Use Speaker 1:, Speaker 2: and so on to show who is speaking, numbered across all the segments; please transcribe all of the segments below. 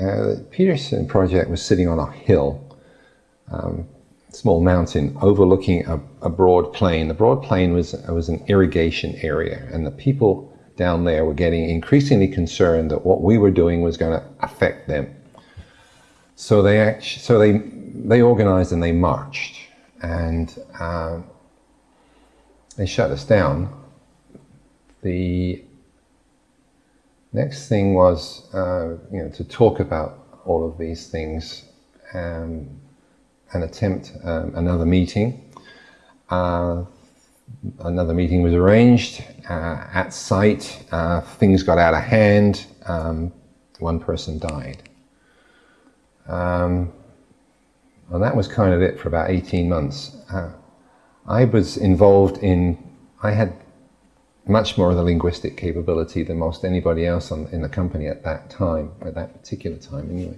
Speaker 1: uh, the Peterson project was sitting on a hill, um, small mountain overlooking a, a, broad plain. The broad plain was, was an irrigation area, and the people down there were getting increasingly concerned that what we were doing was going to affect them. So they actually, so they they organized and they marched, and uh, they shut us down. The next thing was, uh, you know, to talk about all of these things um, and attempt um, another meeting. Uh, another meeting was arranged uh, at site. Uh, things got out of hand. Um, one person died. Um, and that was kind of it for about 18 months. Uh, I was involved in, I had much more of the linguistic capability than most anybody else on, in the company at that time, at that particular time anyway.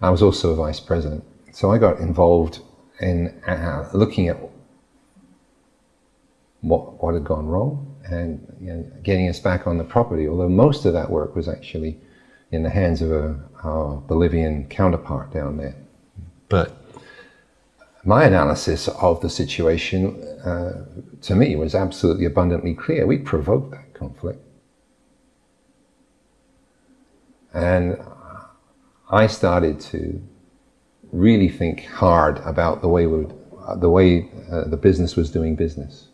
Speaker 1: I was also a vice president. So I got involved in uh, looking at what, what had gone wrong and you know, getting us back on the property, although most of that work was actually in the hands of a, our Bolivian counterpart down there. But my analysis of the situation, uh, to me, was absolutely abundantly clear. We provoked that conflict. And I started to really think hard about the way, we the, way uh, the business was doing business.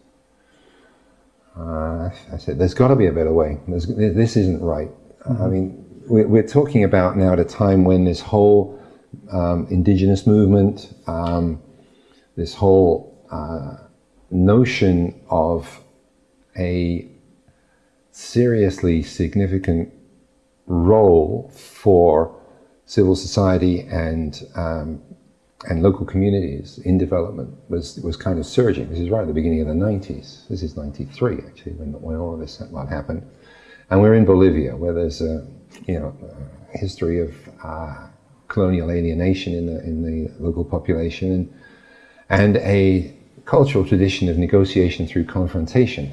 Speaker 1: Uh, I said, there's got to be a better way. There's, this isn't right. Mm -hmm. I mean, we're, we're, talking about now at a time when this whole um, indigenous movement, um, this whole uh, notion of a seriously significant role for civil society and um, and local communities in development was was kind of surging. This is right at the beginning of the 90s. This is 93 actually when, when all of this happened. And we're in Bolivia where there's a you know a history of uh, colonial alienation in the in the local population and and a cultural tradition of negotiation through confrontation,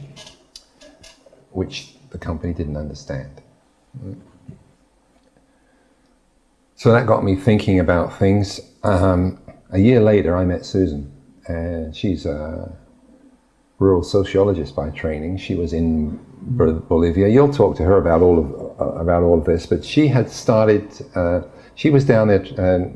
Speaker 1: which the company didn't understand. So that got me thinking about things. Um, a year later, I met Susan, and she's a rural sociologist by training. She was in Bolivia. You'll talk to her about all of uh, about all of this, but she had started. Uh, she was down there uh,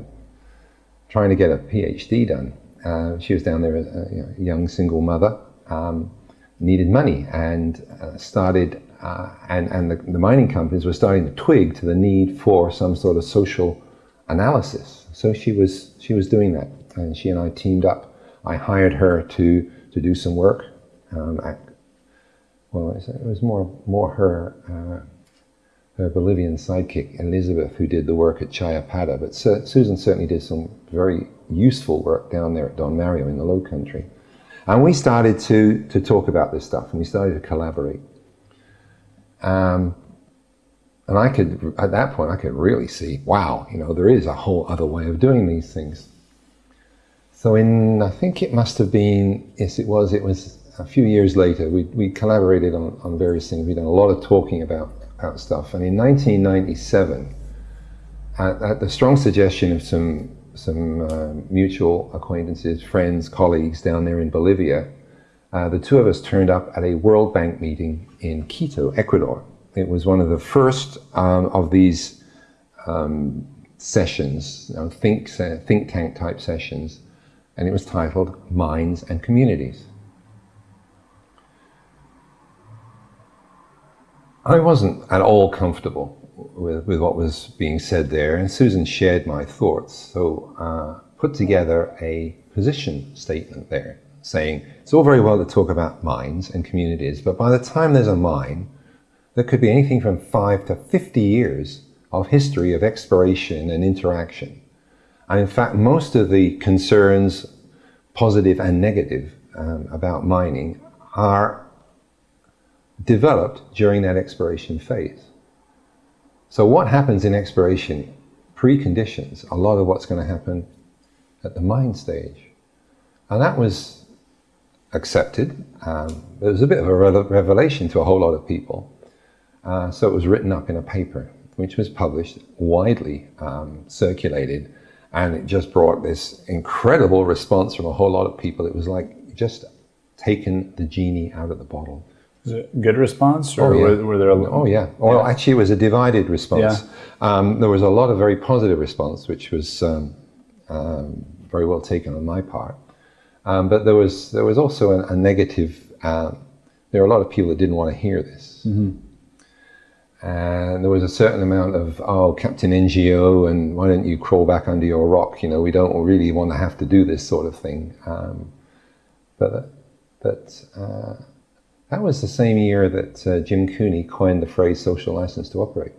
Speaker 1: trying to get a PhD done, uh, she was down there a you know, young single mother, um, needed money and uh, started, uh, and, and the, the, mining companies were starting to twig to the need for some sort of social analysis. So she was, she was doing that and she and I teamed up. I hired her to, to do some work. Um, at, well, it was more, more her uh, her Bolivian sidekick, Elizabeth, who did the work at Chayapada. But Susan certainly did some very useful work down there at Don Mario in the Low Country. And we started to, to talk about this stuff and we started to collaborate. Um, and I could, at that point, I could really see, wow, you know, there is a whole other way of doing these things. So in, I think it must have been, yes it was, it was a few years later, we, we collaborated on, on various things. We'd done a lot of talking about about stuff. And in 1997, at, at the strong suggestion of some, some uh, mutual acquaintances, friends, colleagues down there in Bolivia, uh, the two of us turned up at a World Bank meeting in Quito, Ecuador. It was one of the first um, of these um, sessions, you know, think, think tank type sessions, and it was titled Mines and Communities. I wasn't at all comfortable with, with what was being said there, and Susan shared my thoughts. So uh, put together a position statement there, saying it's all very well to talk about mines and communities, but by the time there's a mine, there could be anything from five to 50 years of history of exploration and interaction. And in fact, most of the concerns, positive and negative, um, about mining are developed during that exploration phase. So what happens in exploration preconditions a lot of what's going to happen at the mine stage. And that was accepted. Um, it was a bit of a revelation to a whole lot of people. Uh, so it was written up in a paper. which was published, widely um, circulated, and it just brought this incredible response from a whole lot of people. It was like just taken the genie out of the bottle.
Speaker 2: Was it good response, or
Speaker 1: Oh, yeah.
Speaker 2: were, were there? A,
Speaker 1: Oh yeah. Well, actually, it was a divided response. Um, there was a lot of very positive response, which was um, um, very well taken on my part. Um, but there was there was also a, a negative. Um, there were a lot of people that didn't want to hear this, and there was a certain amount of oh, Captain NGO, and why don't you crawl back under your rock? You know, we don't really want to have to do this sort of thing. Um, but but. Uh, that was the same year that uh, Jim Cooney coined the phrase social license to operate.